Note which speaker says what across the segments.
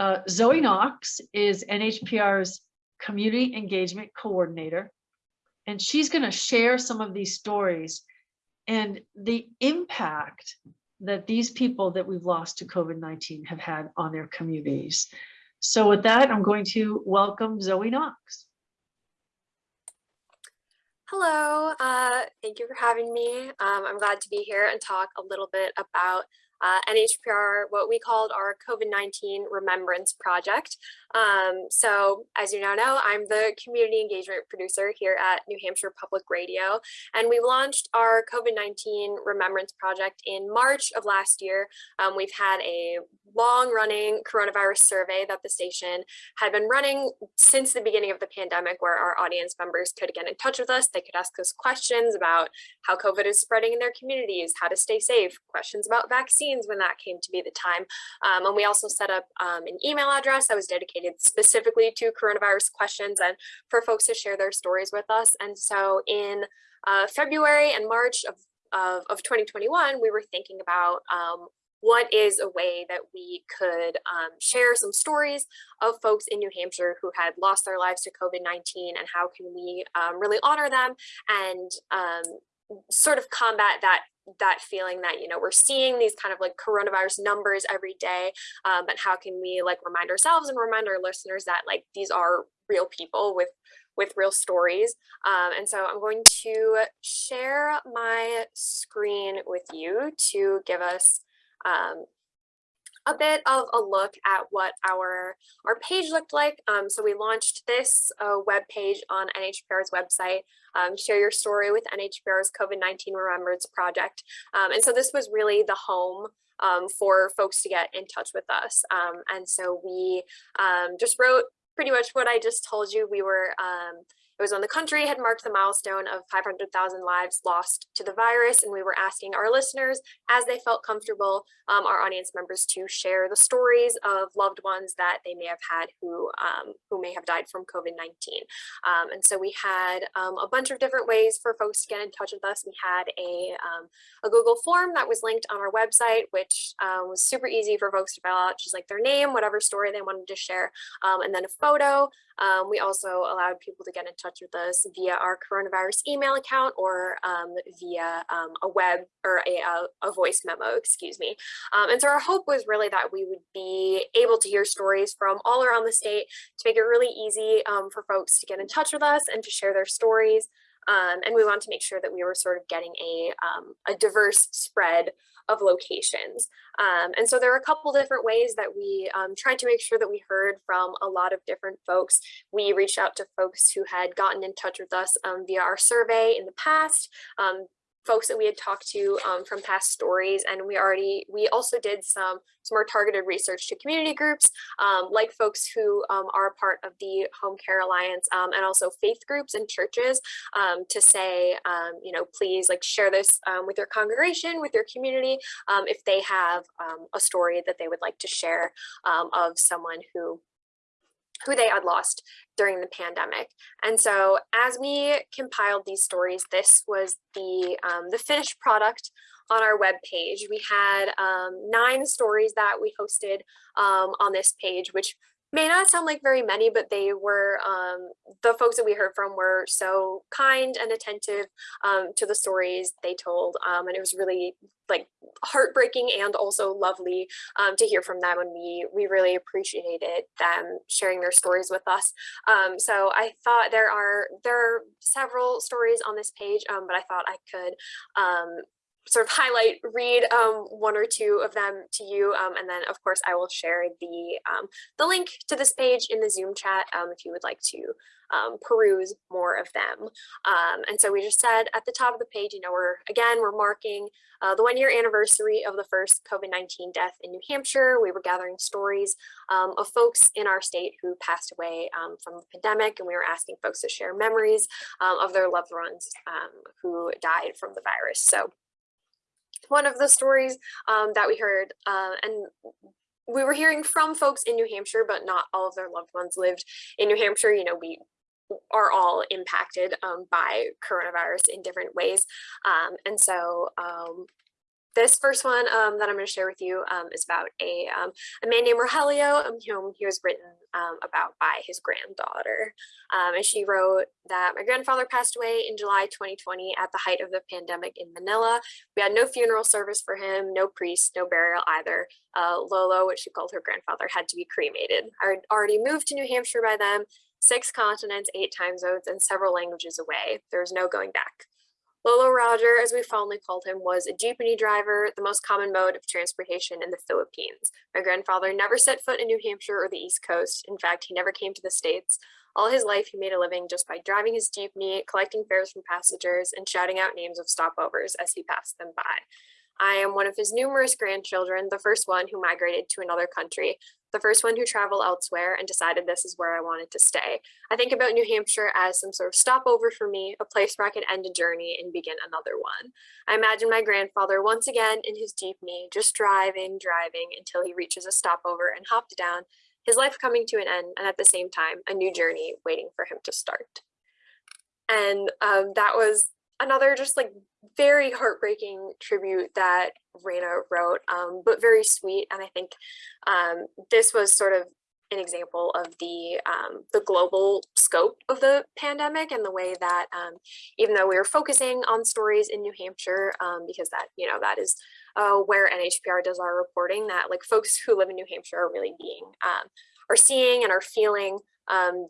Speaker 1: Uh, Zoe Knox is NHPR's Community Engagement Coordinator. And she's going to share some of these stories and the impact that these people that we've lost to COVID-19 have had on their communities. So with that, I'm going to welcome Zoe Knox.
Speaker 2: Hello, uh, thank you for having me. Um, I'm glad to be here and talk a little bit about uh, NHPR, what we called our COVID-19 Remembrance Project. Um, so as you now know, I'm the community engagement producer here at New Hampshire Public Radio, and we launched our COVID-19 Remembrance Project in March of last year. Um, we've had a long running coronavirus survey that the station had been running since the beginning of the pandemic where our audience members could get in touch with us. They could ask us questions about how COVID is spreading in their communities, how to stay safe, questions about vaccines when that came to be the time. Um, and we also set up um, an email address that was dedicated specifically to coronavirus questions and for folks to share their stories with us. And so in uh, February and March of, of, of 2021, we were thinking about um, what is a way that we could um, share some stories of folks in New Hampshire who had lost their lives to COVID-19 and how can we um, really honor them and um, sort of combat that that feeling that you know we're seeing these kind of like coronavirus numbers every day um, but how can we like remind ourselves and remind our listeners that like these are real people with with real stories. Um, and so I'm going to share my screen with you to give us um, a bit of a look at what our our page looked like. Um, so we launched this uh, web page on NHPR's website, um, share your story with NHPR's COVID-19 Remembrance Project. Um, and so this was really the home um, for folks to get in touch with us. Um, and so we um, just wrote pretty much what I just told you. We were it was when the country had marked the milestone of 500,000 lives lost to the virus, and we were asking our listeners, as they felt comfortable, um, our audience members to share the stories of loved ones that they may have had who um, who may have died from COVID-19. Um, and so we had um, a bunch of different ways for folks to get in touch with us. We had a, um, a Google form that was linked on our website, which um, was super easy for folks to fill out, just like their name, whatever story they wanted to share, and then a photo. we also allowed people to get in touch touch with us via our coronavirus email account or um, via um, a web or a, a, voice memo, excuse me. Um, and so our hope was really that we would be able to hear stories from all around the state to make it really easy um, for folks to get in touch with us and to share their stories. Um, and we want to make sure that we were sort of getting a, a diverse spread of locations. Um, and so there are a couple different ways that we um, tried to make sure that we heard from a lot of different folks. We reached out to folks who had gotten in touch with us um, via our survey in the past, um, folks that we had talked to um, from past stories and we already we also did some some more targeted research to community groups um, like folks who um, are part of the home care alliance um, and also faith groups and churches um, to say um, you know please like share this with your congregation with your community if they have a story that they would like to share of someone who who they had lost during the pandemic. And so as we compiled these stories, this was the, um, the finished product on our web page. We had um, nine stories that we hosted um, on this page, which may not sound like very many, but they were, um, the folks that we heard from were so kind and attentive um, to the stories they told. Um, and it was really like heartbreaking and also lovely um, to hear from them. And we, we really appreciated them sharing their stories with us. Um, so I thought there are, there are several stories on this page, um, but I thought I could sort of highlight, read um, one or two of them to you. Um, and then of course I will share the, um, the link to this page in the Zoom chat um, if you would like to um, peruse more of them. Um, and so we just said at the top of the page, you know, we're again, we're marking uh, the one year anniversary of the first COVID-19 death in New Hampshire. We were gathering stories of folks in our state who passed away from the pandemic and we were asking folks to share memories of their loved ones who died from the virus. So one of the stories um, that we heard uh, and we were hearing from folks in New Hampshire, but not all of their loved ones lived in New Hampshire. You know, we are all impacted um, by coronavirus in different ways. Um, and so um, this first one um, that I'm going to share with you um, is about a, um, a man named Rogelio, um, whom he was written um, about by his granddaughter. Um, and she wrote that my grandfather passed away in July 2020 at the height of the pandemic in Manila. We had no funeral service for him, no priest, no burial either. Uh, Lolo, which she called her grandfather, had to be cremated. I had already moved to New Hampshire by then, six continents, eight time zones, and several languages away. There was no going back. Lolo Roger, as we fondly called him, was a jeepney driver, the most common mode of transportation in the Philippines. My grandfather never set foot in New Hampshire or the East Coast. In fact, he never came to the States. All his life, he made a living just by driving his jeepney, collecting fares from passengers, and shouting out names of stopovers as he passed them by. I am one of his numerous grandchildren, the first one who migrated to another country, the first one who traveled elsewhere and decided this is where I wanted to stay. I think about New Hampshire as some sort of stopover for me, a place where I can end a journey and begin another one. I imagine my grandfather once again in his jeepney, just driving, driving until he reaches a stopover and hopped down, his life coming to an end, and at the same time, a new journey waiting for him to start. And um, that was another just like very heartbreaking tribute that Raina wrote, um, but very sweet. And I think um, this was sort of an example of the um, the global scope of the pandemic and the way that um, even though we were focusing on stories in New Hampshire, um, because that you know that is uh, where NHPR does our reporting, that like folks who live in New Hampshire are really being um, are seeing and are feeling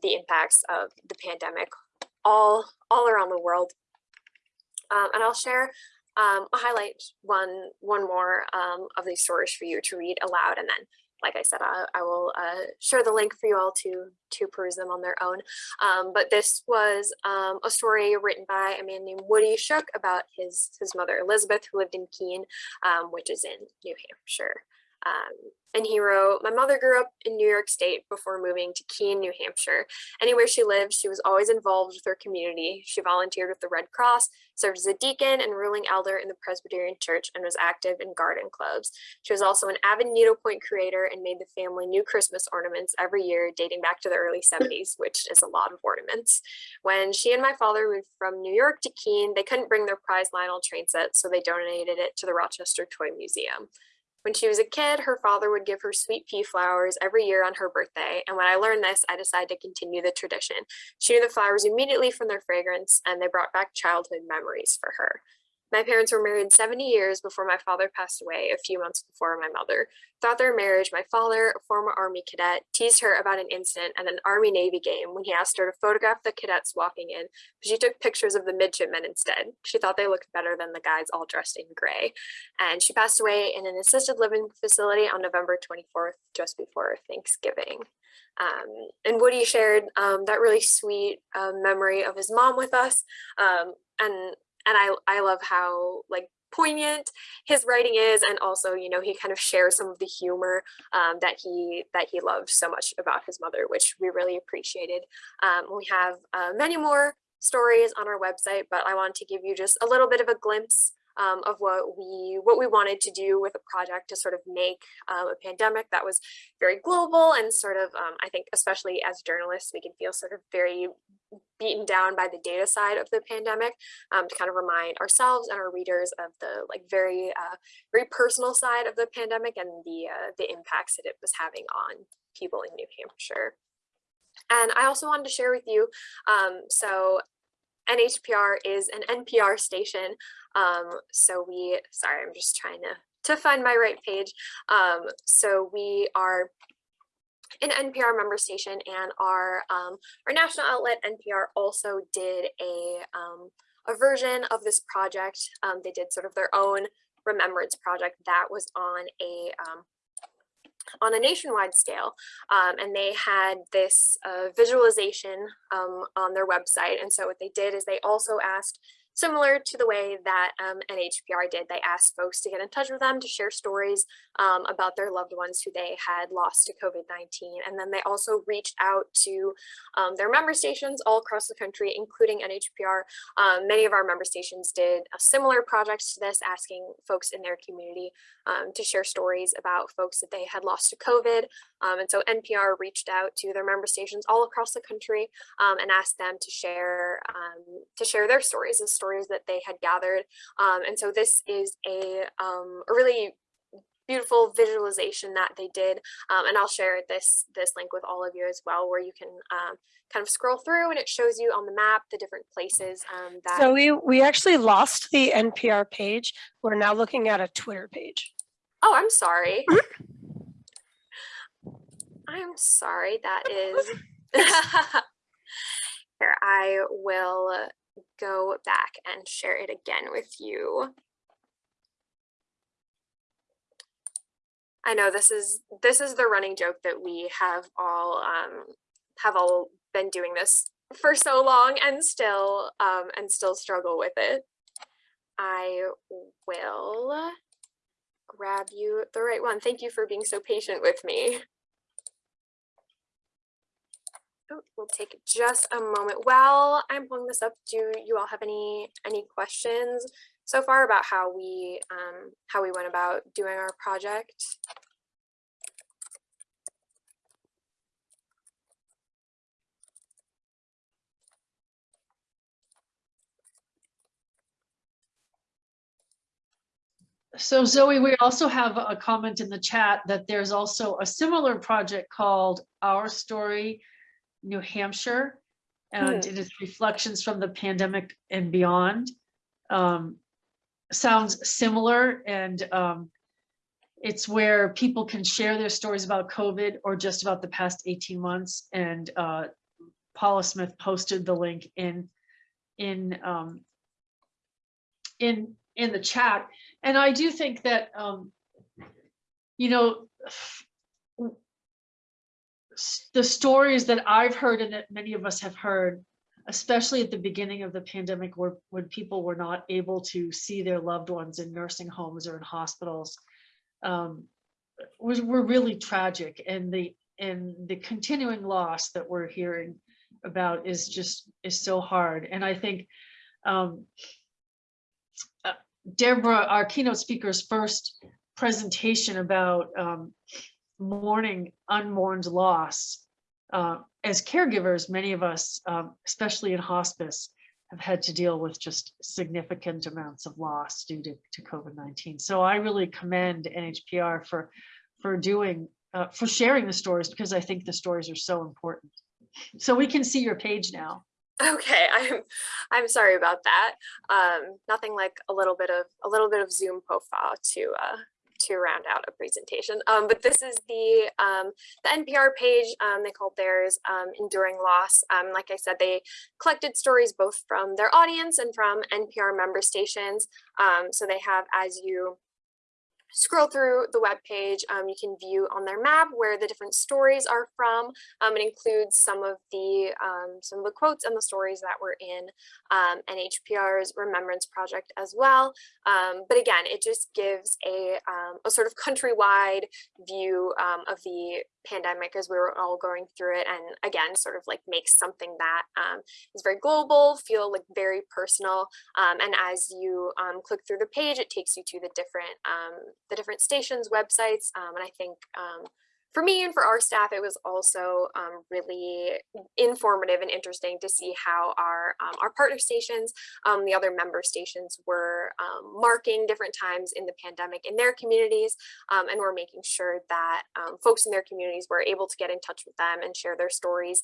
Speaker 2: the impacts of the pandemic all all around the world um, and I'll share, um, I'll highlight one, one more um, of these stories for you to read aloud. And then, like I said, I, I will uh, share the link for you all to, to peruse them on their own. Um, but this was um, a story written by a man named Woody Shook about his, his mother, Elizabeth, who lived in Keene, um, which is in New Hampshire. Um, and he wrote, my mother grew up in New York State before moving to Keene, New Hampshire. Anywhere she lived, she was always involved with her community. She volunteered with the Red Cross, served as a deacon and ruling elder in the Presbyterian Church, and was active in garden clubs. She was also an avid needlepoint creator and made the family new Christmas ornaments every year, dating back to the early 70s, which is a lot of ornaments. When she and my father moved from New York to Keene, they couldn't bring their prize Lionel train set, so they donated it to the Rochester Toy Museum. When she was a kid, her father would give her sweet pea flowers every year on her birthday. And when I learned this, I decided to continue the tradition. She knew the flowers immediately from their fragrance and they brought back childhood memories for her. My parents were married 70 years before my father passed away a few months before my mother. Throughout their marriage, my father, a former Army cadet, teased her about an incident at an Army-Navy game when he asked her to photograph the cadets walking in, but she took pictures of the midshipmen instead. She thought they looked better than the guys all dressed in gray. And she passed away in an assisted living facility on November 24th, just before Thanksgiving. Um, and Woody shared um, that really sweet um, memory of his mom with us. Um, and and I, I love how like poignant his writing is and also you know he kind of shares some of the humor um, that he that he loved so much about his mother which we really appreciated. Um, we have uh, many more stories on our website but I wanted to give you just a little bit of a glimpse um, of what we what we wanted to do with a project to sort of make um, a pandemic that was very global and sort of um, I think especially as journalists we can feel sort of very beaten down by the data side of the pandemic um, to kind of remind ourselves and our readers of the like very uh, very personal side of the pandemic and the uh, the impacts that it was having on people in New Hampshire. And I also wanted to share with you, um, so NHPR is an NPR station. Um, so we, sorry, I'm just trying to, to find my right page. Um, so we are an NPR member station and our um, our national outlet NPR also did a um, a version of this project. Um, they did sort of their own remembrance project that was on a um, on a nationwide scale um, and they had this uh, visualization um, on their website. And so what they did is they also asked similar to the way that um, NHPR did. They asked folks to get in touch with them to share stories um, about their loved ones who they had lost to COVID-19. And then they also reached out to um, their member stations all across the country, including NHPR. Um, many of our member stations did a similar project to this, asking folks in their community um, to share stories about folks that they had lost to COVID. Um, and so NPR reached out to their member stations all across the country and asked them to share to share their stories, the stories that they had gathered. Um, and so this is a, um, a really beautiful visualization that they did. Um, and I'll share this, this link with all of you as well, where you can um, kind of scroll through and it shows you on the map the different places um, that.
Speaker 3: So we, we actually lost the NPR page. We're now looking at a Twitter page.
Speaker 2: oh, I'm sorry. I'm sorry, that is. Here, I will go back and share it again with you. I know this is this is the running joke that we have all um, have all been doing this for so long and still um, and still struggle with it. I will grab you the right one. Thank you for being so patient with me. Oh, we'll take just a moment. While I'm pulling this up, do you all have any any questions so far about how we um, how we went about doing our project?
Speaker 1: So Zoe, we also have a comment in the chat that there's also a similar project called Our Story New Hampshire. And it is reflections from the pandemic and beyond. Um, sounds similar and um, it's where people can share their stories about COVID or just about the past 18 months. And uh, Paula Smith posted the link in in um, in in the chat. And I do think that, um, you know, the stories that I've heard and that many of us have heard, especially at the beginning of the pandemic where when people were not able to see their loved ones in nursing homes or in hospitals, um, was were really tragic. And the and the continuing loss that we're hearing about is just is so hard. And I think um, Deborah, our keynote speaker's first presentation about um, mourning unmourned loss. Uh, as caregivers, many of us, um, especially in hospice, have had to deal with just significant amounts of loss due to, to COVID-19. So I really commend NHPR for, for doing, uh, for sharing the stories because I think the stories are so important. So we can see your page now.
Speaker 2: Okay, I'm I'm sorry about that. Um, nothing like a little bit of a little bit of Zoom profile to uh, to round out a presentation. Um, but this is the um, the NPR page. Um, they called theirs um, "Enduring Loss." Um, like I said, they collected stories both from their audience and from NPR member stations. Um, so they have, as you scroll through the web page, um, you can view on their map where the different stories are from. Um, it includes some of the um, some of the quotes and the stories that were in um, NHPR's Remembrance Project as well. Um, but again, it just gives a, um, a sort of countrywide view of the pandemic as we were all going through it. And again, sort of like makes something that um, is very global, feel like very personal. Um, and as you um, click through the page, it takes you to the different um, the different stations, websites. Um, and I think um, for me and for our staff, it was also um, really informative and interesting to see how our um, our partner stations, um, the other member stations were um, marking different times in the pandemic in their communities. um, and we're making sure that um, folks in their communities were able to get in touch with them and share their stories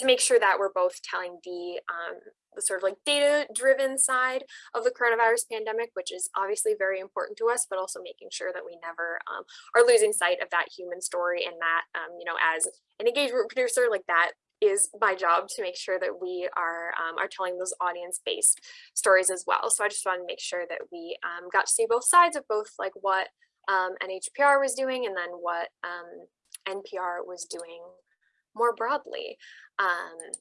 Speaker 2: to make sure that we're both telling the, um, the sort of like data driven side of the coronavirus pandemic, which is obviously very important to us, but also making sure that we never um, are losing sight of that human story and that, um, you know, as an engagement producer, like that is my job to make sure that we are um, are telling those audience based stories as well. So I just wanted to make sure that we um, got to see both sides of both like what um, NHPR was doing and then what um, NPR was doing more broadly. Um,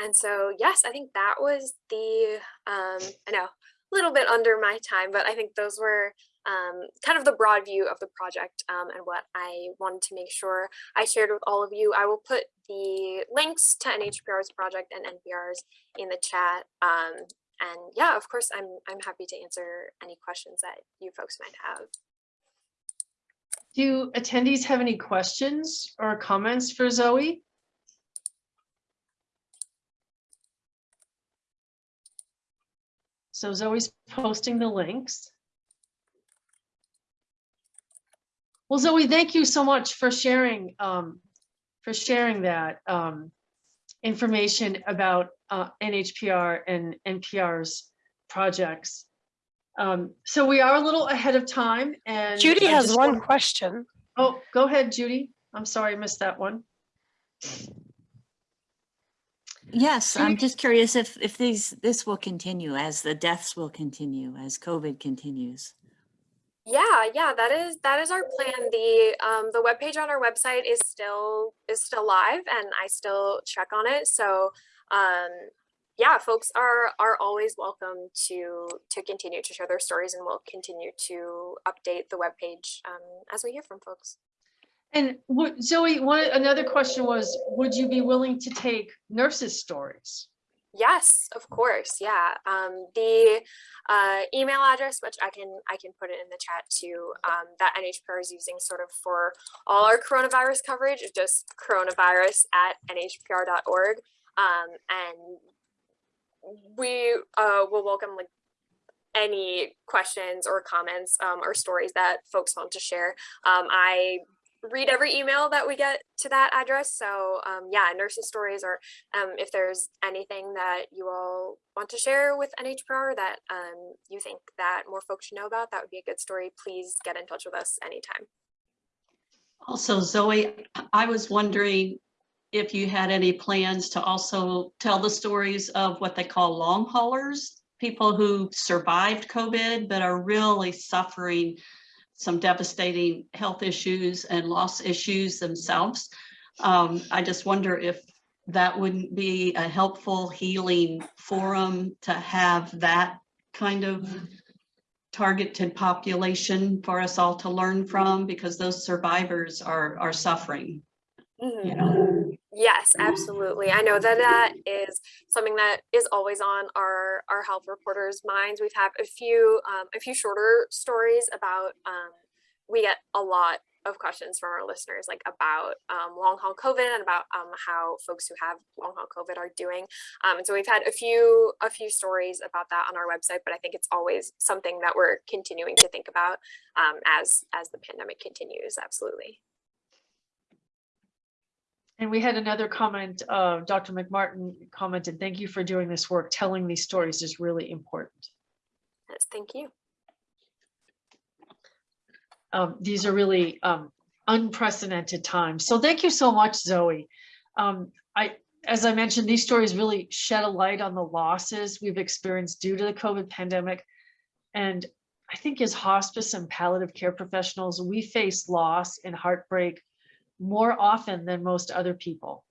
Speaker 2: and so, yes, I think that was the, um, I know, a little bit under my time, but I think those were um, kind of the broad view of the project um, and what I wanted to make sure I shared with all of you. I will put the links to NHPR's project and NPR's in the chat. Um, and yeah, of course, I'm, I'm happy to answer any questions that you folks might have.
Speaker 1: Do attendees have any questions or comments for Zoe? So Zoe's posting the links. Well, Zoe, thank you so much for sharing, um, for sharing that, um, information about, uh, NHPR and NPR's projects. Um, so we are a little ahead of time and.
Speaker 3: Judy
Speaker 1: I
Speaker 3: has one
Speaker 1: want-
Speaker 3: question.
Speaker 1: Oh, go ahead, Judy. I'm sorry, I missed that one.
Speaker 4: Yes, I'm just curious if, if these, this will continue as the deaths will continue, as COVID continues.
Speaker 2: Yeah, yeah, that is that is our plan. The um the webpage on our website is still is still live and I still check on it. So um yeah, folks are are always welcome to to continue to share their stories and we'll continue to update the webpage um as we hear from folks.
Speaker 1: And what, Zoe, one, another question was, would you be willing to take nurses' stories?
Speaker 2: Yes, of course. Yeah. Um, the uh, email address, which I can I can put it in the chat too, um, that NHPR is using sort of for all our coronavirus coverage is just coronavirus at nhpr.org. Um, and we uh, will welcome like any questions or comments um, or stories that folks want to share. Um, I read every email that we get to that address. So um, yeah, nurses stories or um, if there's anything that you all want to share with NHPR that um, you think that more folks should know about, that would be a good story. Please get in touch with us anytime.
Speaker 5: Also, Zoe, I was wondering if you had any plans to also tell the stories of what they call long haulers, people who survived COVID but are really suffering some devastating health issues and loss issues themselves. Um, I just wonder if that wouldn't be a helpful healing forum to have that kind of targeted population for us all to learn from because those survivors are are suffering. You know.
Speaker 2: Yes, absolutely. I know that that is something that is always on our our health reporters' minds. We've had a few um, a few shorter stories about. Um, we get a lot of questions from our listeners, like about um, long haul COVID and about um, how folks who have long haul COVID are doing. Um, and so we've had a few a few stories about that on our website, but I think it's always something that we're continuing to think about um, as as the pandemic continues. Absolutely.
Speaker 1: And we had another comment, uh, Dr. McMartin commented, thank you for doing this work. Telling these stories is really important.
Speaker 2: Yes, thank you.
Speaker 1: Um, these are really, um, unprecedented times. So thank you so much, Zoe. Um, I, as I mentioned, these stories really shed a light on the losses we've experienced due to the COVID pandemic. And I think as hospice and palliative care professionals, we face loss and heartbreak more often than most other people.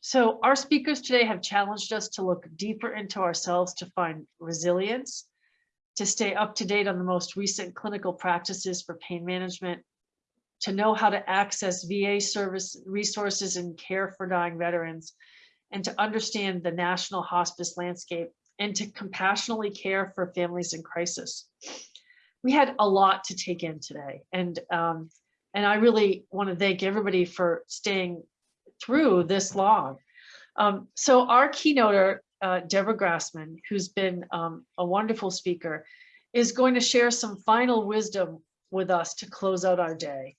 Speaker 1: So our speakers today have challenged us to look deeper into ourselves to find resilience, to stay up to date on the most recent clinical practices for pain management, to know how to access VA service resources and care for dying veterans, and to understand the national hospice landscape and to compassionately care for families in crisis. We had a lot to take in today and um, and I really want to thank everybody for staying through this long. Um, so our keynoter, uh, Deborah Grassman, who's been um, a wonderful speaker, is going to share some final wisdom with us to close out our day.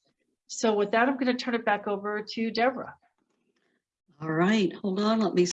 Speaker 1: So with that, I'm going to turn it back over to Deborah.
Speaker 5: All right, hold on, let me